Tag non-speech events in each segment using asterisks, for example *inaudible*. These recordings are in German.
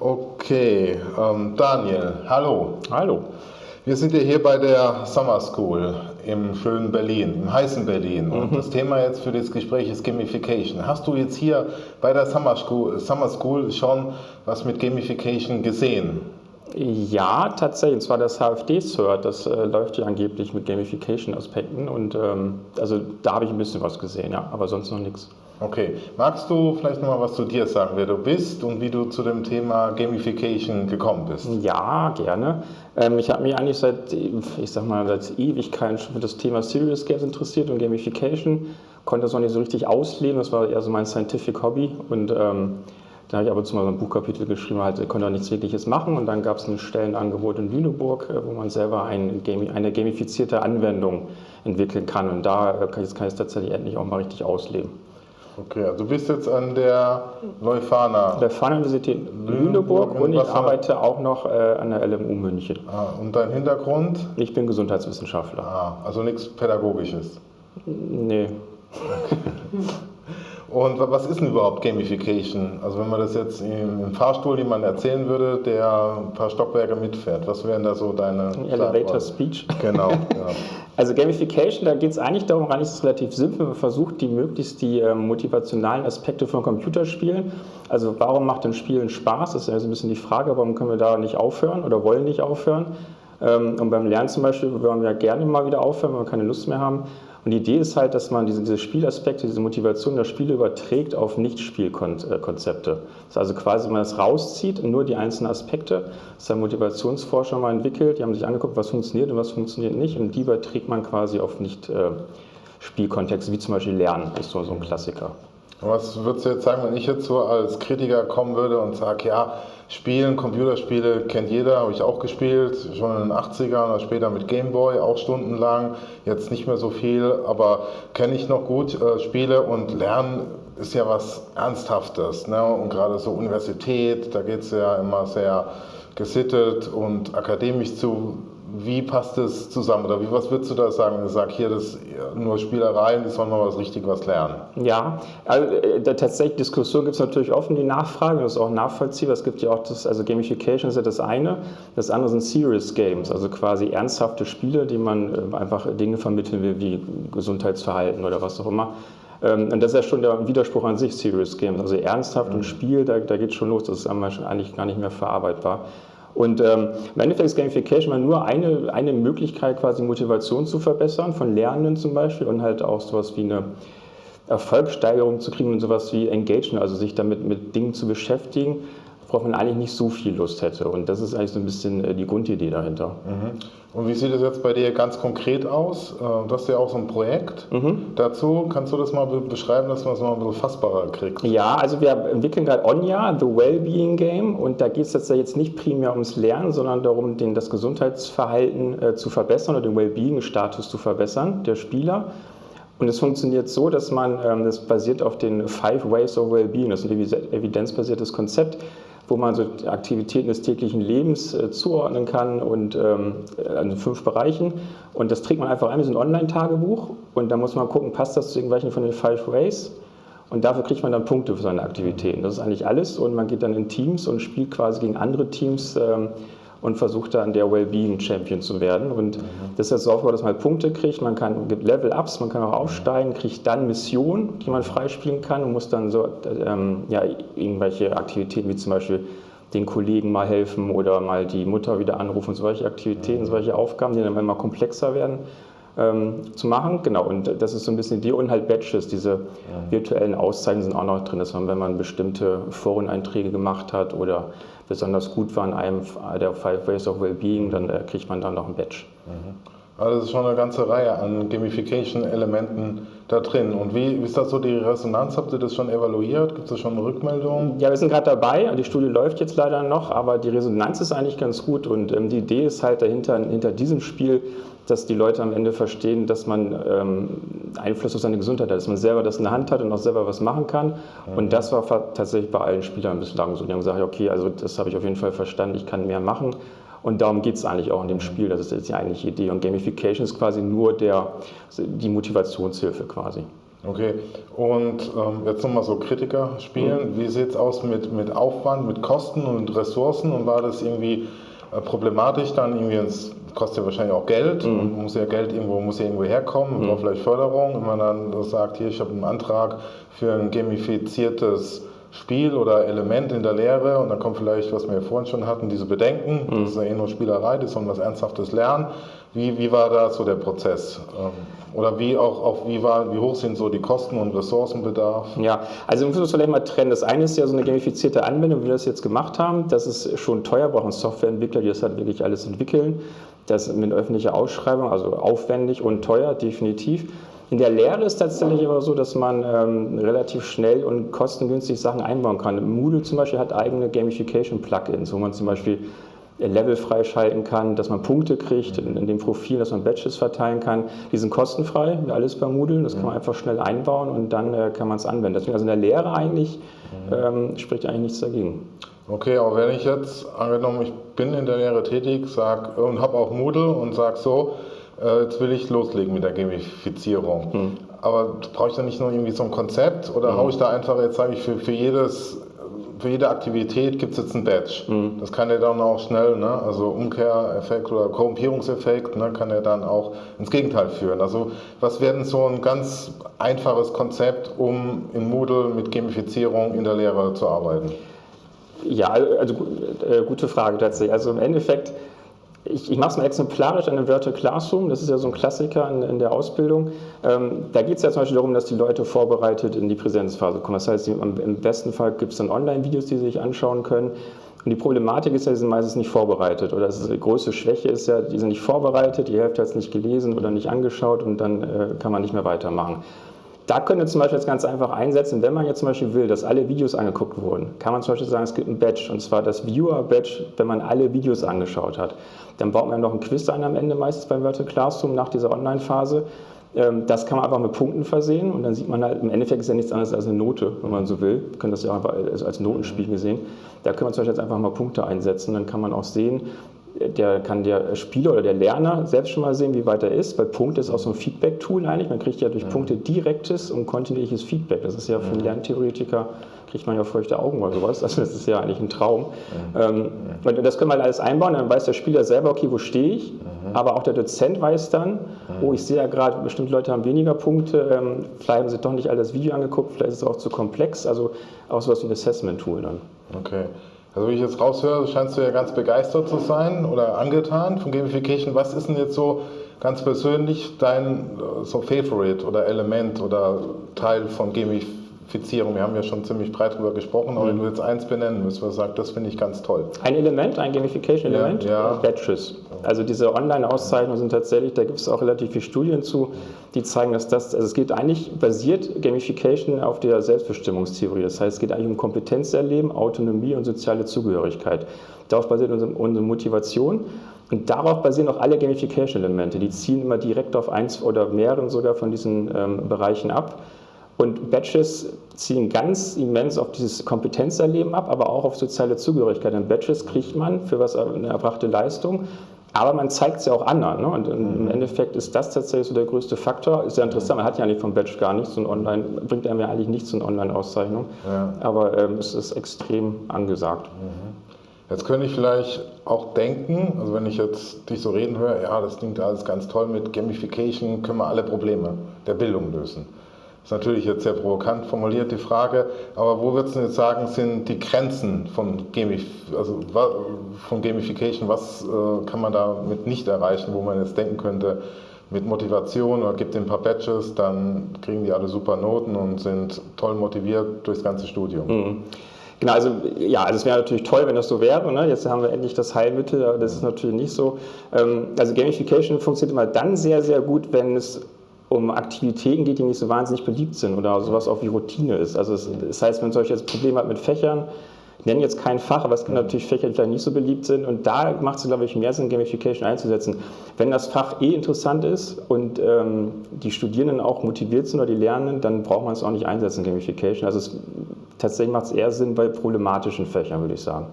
Okay, ähm, Daniel, hallo. Hallo. Wir sind ja hier bei der Summer School im schönen Berlin, im heißen Berlin. Und mhm. das Thema jetzt für das Gespräch ist Gamification. Hast du jetzt hier bei der Summer School, Summer School schon was mit Gamification gesehen? Ja, tatsächlich. Und zwar das HFD-Cert, das äh, läuft ja angeblich mit Gamification-Aspekten. Und ähm, also da habe ich ein bisschen was gesehen, ja, aber sonst noch nichts. Okay, magst du vielleicht noch mal was zu dir sagen, wer du bist und wie du zu dem Thema Gamification gekommen bist? Ja, gerne. Ähm, ich habe mich eigentlich seit, ich sag mal, seit Ewigkeiten schon für das Thema Serious Games interessiert und Gamification. Konnte das noch nicht so richtig ausleben, das war eher so mein Scientific Hobby und ähm, da habe ich aber zu mal so ein Buchkapitel geschrieben, halt, konnte auch nichts Wirkliches machen und dann gab es ein Stellenangebot in Lüneburg, äh, wo man selber ein, eine gamifizierte Anwendung entwickeln kann und da äh, kann ich es tatsächlich endlich auch mal richtig ausleben. Okay, also du bist jetzt an der Leuphana. Leuphana Universität Lüneburg und, ich arbeite auch noch äh, an der LMU München. Ah, und dein Hintergrund? Ich bin Gesundheitswissenschaftler. Ah, also nichts Pädagogisches? Nee. Okay. *laughs* Und was ist denn überhaupt Gamification? Also wenn man das jetzt im Fahrstuhl jemand erzählen würde, der ein paar Stockwerke mitfährt, was wären da so deine... Elevator Speech. Genau. *laughs* Ja. Also Gamification, da geht es eigentlich darum, eigentlich ist es relativ simpel, man versucht die möglichst die äh, motivationalen Aspekte von Computerspielen, also warum macht denn Spielen Spaß, das ist ja so ein bisschen die Frage, warum können wir da nicht aufhören oder wollen nicht aufhören. Ähm, und beim Lernen zum Beispiel wollen wir ja gerne mal wieder aufhören, wenn wir keine Lust mehr haben. Und die Idee ist halt, dass man diese, diese Spielaspekte, diese Motivation der Spiele überträgt auf Nicht-Spielkonzepte. Das ist also quasi, wenn man das rauszieht, nur die einzelnen Aspekte. Das haben Motivationsforscher mal entwickelt, die haben sich angeguckt, was funktioniert und was funktioniert nicht. Und die überträgt man quasi auf Nicht-Spielkontexte, wie zum Beispiel Lernen, ist so, so ein Klassiker. Was würdest du jetzt sagen, wenn ich jetzt so als Kritiker kommen würde und sage, ja, Spielen, Computerspiele kennt jeder, habe ich auch gespielt, schon in den 80ern oder später mit Gameboy, auch stundenlang, jetzt nicht mehr so viel, aber kenne ich noch gut äh, Spiele und Lernen ist ja was Ernsthaftes. Ne? Und gerade so Universität, da geht es ja immer sehr gesittet und akademisch zu wie passt das zusammen? Oder wie, was würdest du da sagen, sagst, hier, das nur Spielereien, die sollen mal was richtig was lernen? Ja, also äh, tatsächlich Diskussion gibt es natürlich offen, die Nachfrage, das ist auch nachvollziehbar. Es gibt ja auch das, also Gamification ist ja das eine, das andere sind Serious Games, also quasi ernsthafte Spiele, die man äh, einfach Dinge vermitteln will, wie Gesundheitsverhalten oder was auch immer. Ähm, und das ist ja schon der Widerspruch an sich, Serious Games. Also ernsthaft mhm. und Spiel, da, da geht es schon los, das ist eigentlich gar nicht mehr verarbeitbar. Und ähm, im Endeffekt ist Gamification nur eine, eine Möglichkeit, quasi Motivation zu verbessern, von Lernenden zum Beispiel und halt auch sowas wie eine Erfolgssteigerung zu kriegen und sowas wie Engagement, also sich damit mit Dingen zu beschäftigen, worauf man eigentlich nicht so viel Lust hätte. Und das ist eigentlich so ein bisschen äh, die Grundidee dahinter. Mhm. Und wie sieht es jetzt bei dir ganz konkret aus? Äh, du hast ja auch so ein Projekt mhm. dazu. Kannst du das mal beschreiben, dass man es mal ein bisschen fassbarer kriegt? Ja, also wir entwickeln gerade Onja, The Wellbeing Game. Und da geht es jetzt nicht primär ums Lernen, sondern darum, den, das Gesundheitsverhalten äh, zu verbessern oder den Wellbeing-Status zu verbessern der Spieler. Und es funktioniert so, dass man, ähm, das basiert auf den Five Ways of Wellbeing, das ist ein evidenzbasiertes Konzept, wo man so Aktivitäten des täglichen Lebens äh, zuordnen kann und ähm, an fünf Bereichen. Und das trägt man einfach ein, wie so ein Online-Tagebuch. Und da muss man gucken, passt das zu irgendwelchen von den Five Ways? Und dafür kriegt man dann Punkte für seine Aktivitäten. Das ist eigentlich alles. Und man geht dann in Teams und spielt quasi gegen andere Teams. Ähm, und versucht dann der Wellbeing Champion zu werden. Und mhm. das ist jetzt so aufgebaut, dass man halt Punkte kriegt, man kann, gibt Level-Ups, man kann auch aufsteigen, kriegt dann Missionen, die man freispielen kann und muss dann so ähm, ja, irgendwelche Aktivitäten wie zum Beispiel den Kollegen mal helfen oder mal die Mutter wieder anrufen, solche Aktivitäten, solche Aufgaben, die dann immer komplexer werden. Ähm, zu machen. Genau, und das ist so ein bisschen die und halt Badges, diese ja. virtuellen Auszeichnungen sind auch noch drin, dass man, wenn man bestimmte Foreneinträge gemacht hat oder besonders gut war in einem der Five Ways of Wellbeing, dann äh, kriegt man dann noch ein Badge. Mhm. Also es ist schon eine ganze Reihe an Gamification-Elementen da drin. Und wie, ist das so die Resonanz? Habt ihr das schon evaluiert? Gibt es schon Rückmeldungen? Ja, wir sind gerade dabei. Die Studie läuft jetzt leider noch, aber die Resonanz ist eigentlich ganz gut. Und ähm, die Idee ist halt dahinter, hinter diesem Spiel, dass die Leute am Ende verstehen, dass man ähm, Einfluss auf seine Gesundheit hat, dass man selber das in der Hand hat und auch selber was machen kann. Mhm. Und das war tatsächlich bei allen Spielern bislang so. Die haben gesagt, okay, also das habe ich auf jeden Fall verstanden, ich kann mehr machen. Und darum geht es eigentlich auch in dem Spiel, das ist jetzt die eigentliche Idee. Und Gamification ist quasi nur der, die Motivationshilfe quasi. Okay, und ähm, jetzt nochmal so Kritiker spielen. Mhm. Wie sieht es aus mit, mit Aufwand, mit Kosten und Ressourcen? Und war das irgendwie äh, problematisch dann irgendwie ins kostet ja wahrscheinlich auch Geld mhm. und muss ja Geld irgendwo muss ja irgendwo herkommen, mhm. vielleicht Förderung. Wenn man dann sagt, hier ich habe einen Antrag für ein gamifiziertes Spiel oder Element in der Lehre und dann kommt vielleicht, was wir ja vorhin schon hatten, diese Bedenken, mhm. das ist ja eh nur Spielerei, die sollen was Ernsthaftes lernen. Wie, wie war da so der Prozess? Ähm, oder wie auch, auch wie, war, wie hoch sind so die Kosten und Ressourcenbedarf? Ja, also wir müssen uns vielleicht mal trennen. Das eine ist ja so eine gamifizierte Anwendung, wie wir das jetzt gemacht haben. Das ist schon teuer, brauchen Softwareentwickler, die das halt wirklich alles entwickeln. Das mit öffentlicher Ausschreibung, also aufwendig und teuer, definitiv. In der Lehre ist tatsächlich aber so, dass man ähm, relativ schnell und kostengünstig Sachen einbauen kann. Moodle zum Beispiel hat eigene Gamification-Plugins, wo man zum Beispiel Level freischalten kann, dass man Punkte kriegt in, dem Profil, dass man Badges verteilen kann. Die sind kostenfrei, wie alles bei Moodle. Das kann man einfach schnell einbauen und dann äh, kann man es anwenden. Deswegen also in der Lehre eigentlich ähm, spricht eigentlich nichts dagegen. Okay, aber wenn ich jetzt, angenommen, ich bin in der Lehre tätig sag, und habe auch Moodle und sage so, äh, jetzt will ich loslegen mit der Gamifizierung. Hm. Aber brauche ich da nicht nur irgendwie so ein Konzept oder hm. haue ich da einfach, jetzt sage ich, für, für, jedes, für jede Aktivität gibt es jetzt ein Badge. Hm. Das kann ja dann auch schnell, ne, also Umkehreffekt oder Korrumpierungseffekt, ne, kann ja dann auch ins Gegenteil führen. Also was wäre denn so ein ganz einfaches Konzept, um in Moodle mit Gamifizierung in der Lehre zu arbeiten? Ja, also äh, gute Frage tatsächlich. Also im Endeffekt ich, ich mache es mal exemplarisch an dem Virtual Classroom, das ist ja so ein Klassiker in, in der Ausbildung. Ähm, da geht es ja zum Beispiel darum, dass die Leute vorbereitet in die Präsenzphase kommen. Das heißt, im besten Fall gibt es dann Online-Videos, die sie sich anschauen können. Und die Problematik ist ja, die sind meistens nicht vorbereitet. Oder die größte Schwäche ist ja, die sind nicht vorbereitet, die Hälfte hat es nicht gelesen oder nicht angeschaut und dann äh, kann man nicht mehr weitermachen. Da könnt ihr zum Beispiel jetzt ganz einfach einsetzen, wenn man jetzt zum Beispiel will, dass alle Videos angeguckt wurden, kann man zum Beispiel sagen, es gibt ein Badge, und zwar das Viewer-Badge, wenn man alle Videos angeschaut hat. Dann baut man noch ein Quiz ein am Ende meistens beim Virtual Classroom nach dieser Online-Phase. Ähm, das kann man einfach mit Punkten versehen und dann sieht man halt, im Endeffekt ist ja nichts anderes als eine Note, wenn man so will. Wir können das ja einfach als Notenspiel gesehen. Da können wir zum Beispiel jetzt einfach mal Punkte einsetzen, dann kann man auch sehen, der kann der Spieler oder der Lerner selbst schon mal sehen, wie weit er ist, weil Punkte ist auch so ein Feedback-Tool eigentlich. Man kriegt ja durch Punkte direktes und kontinuierliches Feedback. Das ist ja für einen Lerntheoretiker, kriegt man ja feuchte Augen oder sowas. Also das ist ja eigentlich ein Traum. Ähm, und das können wir halt alles einbauen, dann weiß der Spieler selber, okay, wo stehe ich, aber auch der Dozent weiß dann, oh, ich sehe ja gerade, bestimmte Leute haben weniger Punkte, ähm, vielleicht haben sie doch nicht all das Video angeguckt, vielleicht ist es auch zu komplex, also auch sowas wie ein Assessment-Tool dann. Okay. Also wie ich jetzt raushöre, scheinst du ja ganz begeistert zu sein oder angetan von Gamification. Was ist denn jetzt so ganz persönlich dein äh, so Favorite oder Element oder Teil von Gamification? Zertifizierung. Wir haben ja schon ziemlich breit darüber gesprochen, aber mhm. wenn du jetzt eins benennen müsstest, was sagt, das finde ich ganz toll. Ein Element, ein Gamification-Element? Ja, ja. Badges. Also diese Online-Auszeichnungen sind tatsächlich, da gibt es auch relativ viele Studien zu, die zeigen, dass das, also es geht eigentlich, basiert Gamification auf der Selbstbestimmungstheorie. Das heißt, es geht eigentlich um Kompetenzerleben, Autonomie und soziale Zugehörigkeit. Darauf basiert unsere, unsere Motivation. Und darauf basieren auch alle Gamification-Elemente. Die ziehen immer direkt auf eins oder mehreren sogar von diesen ähm, Bereichen ab. Und Badges ziehen ganz immens auf dieses Kompetenzerleben ab, aber auch auf soziale Zugehörigkeit. Denn Badges kriegt man für was eine erbrachte Leistung, aber man zeigt es ja auch anderen. Ne? Und im mhm. Endeffekt ist das tatsächlich so der größte Faktor. Ist ja interessant, man hat ja nicht vom Badge gar nichts und online bringt einem ja eigentlich nichts in Online-Auszeichnung. Ja. Aber ähm, es ist extrem angesagt. Mhm. Jetzt könnte ich vielleicht auch denken, also wenn ich jetzt dich so reden höre, ja, das klingt alles ganz toll mit Gamification, können wir alle Probleme der Bildung lösen. Das ist natürlich jetzt sehr provokant formuliert, die Frage, aber wo würdest du jetzt sagen, sind die Grenzen von, Gamif also, von Gamification? Was äh, kann man damit nicht erreichen, wo man jetzt denken könnte, mit Motivation oder gibt ein paar Badges, dann kriegen die alle super Noten und sind toll motiviert durchs ganze Studium. Mhm. Genau, also ja, also es wäre natürlich toll, wenn das so wäre. Ne? Jetzt haben wir endlich das Heilmittel, aber das ist natürlich nicht so. Ähm, also Gamification funktioniert immer dann sehr, sehr gut, wenn es um Aktivitäten geht, die nicht so wahnsinnig beliebt sind oder sowas auch wie Routine ist. Also es, das heißt, wenn solche jetzt Probleme hat mit Fächern, ich nenne jetzt kein Fach, aber es gibt natürlich Fächer, die vielleicht nicht so beliebt sind und da macht es, glaube ich, mehr Sinn, Gamification einzusetzen. Wenn das Fach eh interessant ist und ähm, die Studierenden auch motiviert sind oder die Lernenden, dann braucht man es auch nicht einsetzen, Gamification. Also es, tatsächlich macht es eher Sinn bei problematischen Fächern, würde ich sagen.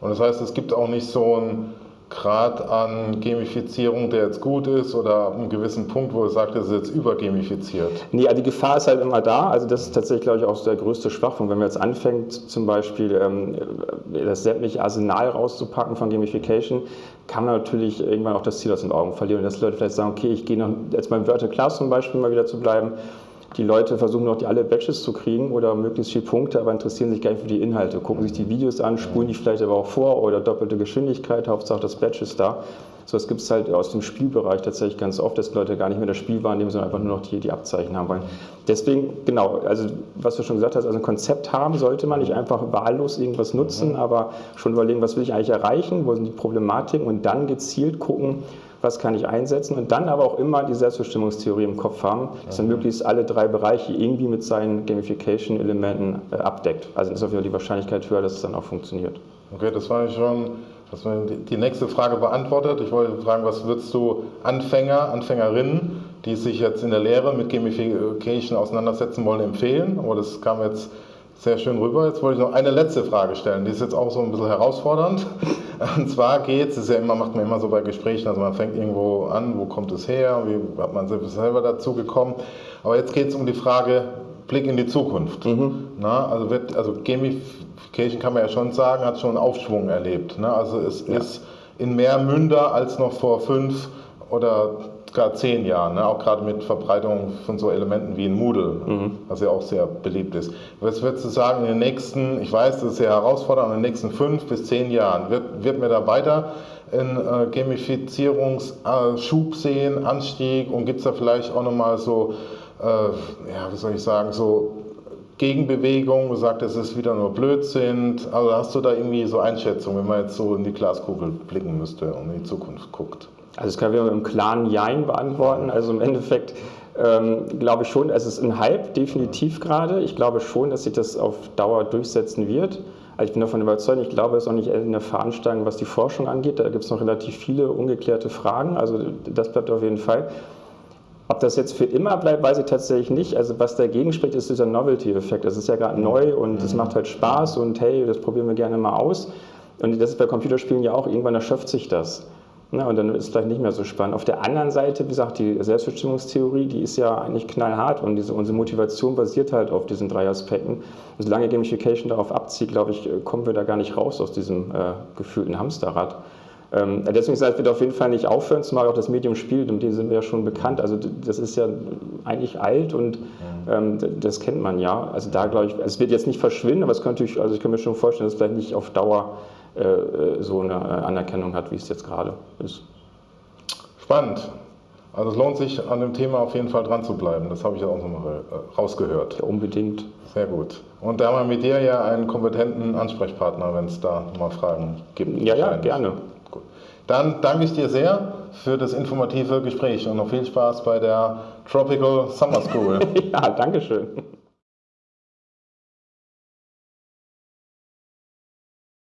Und das heißt, es gibt auch nicht so ein Grad an Gamifizierung, der jetzt gut ist oder einen gewissen Punkt, wo er sagt, das ist jetzt übergamifiziert? Nee, also die Gefahr ist halt immer da. Also das ist tatsächlich, glaube ich, auch der größte Schwachpunkt. Wenn man jetzt anfängt, zum Beispiel ähm, das sämtliche Arsenal rauszupacken von Gamification, kann man natürlich irgendwann auch das Ziel aus den Augen verlieren. Dass Leute vielleicht sagen, okay, ich gehe noch, jetzt beim Virtual Class zum Beispiel mal wieder zu bleiben, die Leute versuchen noch die alle Badges zu kriegen oder möglichst viele Punkte, aber interessieren sich gar nicht für die Inhalte, gucken sich die Videos an, spulen die vielleicht aber auch vor oder doppelte Geschwindigkeit, Hauptsache das Badge ist da. So, das gibt es halt aus dem Spielbereich tatsächlich ganz oft, dass die Leute gar nicht mehr das Spiel wahrnehmen, sondern einfach nur noch die, die Abzeichen haben wollen. Deswegen, genau, also was du schon gesagt hast, also ein Konzept haben sollte man nicht einfach wahllos irgendwas nutzen, mhm. aber schon überlegen, was will ich eigentlich erreichen, wo sind die Problematiken und dann gezielt gucken, was kann ich einsetzen und dann aber auch immer die Selbstbestimmungstheorie im Kopf haben, dass man möglichst alle drei Bereiche irgendwie mit seinen Gamification-Elementen äh, abdeckt. Also ist auf jeden Fall die Wahrscheinlichkeit höher, dass es dann auch funktioniert. Okay, das war schon das war die nächste Frage beantwortet. Ich wollte fragen, was würdest du Anfänger, Anfängerinnen, die sich jetzt in der Lehre mit Gamification auseinandersetzen wollen, empfehlen? Aber das kam jetzt sehr schön rüber. Jetzt wollte ich noch eine letzte Frage stellen. Die ist jetzt auch so ein bisschen herausfordernd. Und zwar geht es, ja immer, macht man immer so bei Gesprächen, also man fängt irgendwo an, wo kommt es her, wie hat man selber dazu gekommen. Aber jetzt geht es um die Frage, Blick in die Zukunft. Mhm. Na, also, wird, also Gamification kann man ja schon sagen, hat schon einen Aufschwung erlebt. Ne? Also es ja. ist in mehr Münder als noch vor fünf oder gar zehn Jahren, ne? auch gerade mit Verbreitung von so Elementen wie in Moodle, mhm. was ja auch sehr beliebt ist. Was würdest du sagen, in den nächsten, ich weiß, das ist sehr herausfordernd, in den nächsten fünf bis zehn Jahren, wird, wird mir da weiter einen äh, Gamifizierungsschub sehen, Anstieg und gibt es da vielleicht auch nochmal so, äh, ja, wie soll ich sagen, so Gegenbewegung, sagt, es ist wieder nur Blödsinn. Also hast du da irgendwie so Einschätzungen, wenn man jetzt so in die Glaskugel blicken müsste und in die Zukunft guckt? Also das können wir mit einem klaren Jein beantworten. Also im Endeffekt ähm, glaube ich schon, es ist ein Hype, definitiv gerade. Ich glaube schon, dass sich das auf Dauer durchsetzen wird. Also ich bin davon überzeugt, ich glaube, es ist auch nicht eine Veranstaltung, was die Forschung angeht. Da gibt es noch relativ viele ungeklärte Fragen. Also das bleibt auf jeden Fall. Ob das jetzt für immer bleibt, weiß ich tatsächlich nicht. Also was dagegen spricht, ist dieser Novelty-Effekt. Das ist ja gerade neu und es macht halt Spaß und hey, das probieren wir gerne mal aus. Und das ist bei Computerspielen ja auch, irgendwann erschöpft sich das. Na, und dann ist es vielleicht nicht mehr so spannend. Auf der anderen Seite, wie gesagt, die Selbstbestimmungstheorie, die ist ja eigentlich knallhart und diese, unsere Motivation basiert halt auf diesen drei Aspekten. Und solange Gamification darauf abzieht, glaube ich, kommen wir da gar nicht raus aus diesem äh, gefühlten Hamsterrad. Ähm, deswegen sagt, wird auf jeden Fall nicht aufhören, zumal auch das Medium spielt, um den sind wir ja schon bekannt. Also das ist ja eigentlich alt und ähm, das kennt man ja. Also da glaube ich, es wird jetzt nicht verschwinden, aber es könnte ich, also ich kann mir schon vorstellen, dass es vielleicht nicht auf Dauer so eine Anerkennung hat, wie es jetzt gerade ist. Spannend. Also es lohnt sich an dem Thema auf jeden Fall dran zu bleiben. Das habe ich ja auch nochmal äh, rausgehört. Ja, unbedingt. Sehr gut. Und da haben wir mit dir ja einen kompetenten Ansprechpartner, wenn es da mal Fragen gibt. Ja, ja, gerne. Gut. Dann danke ich dir sehr für das informative Gespräch und noch viel Spaß bei der Tropical Summer School. *laughs* ja, danke schön.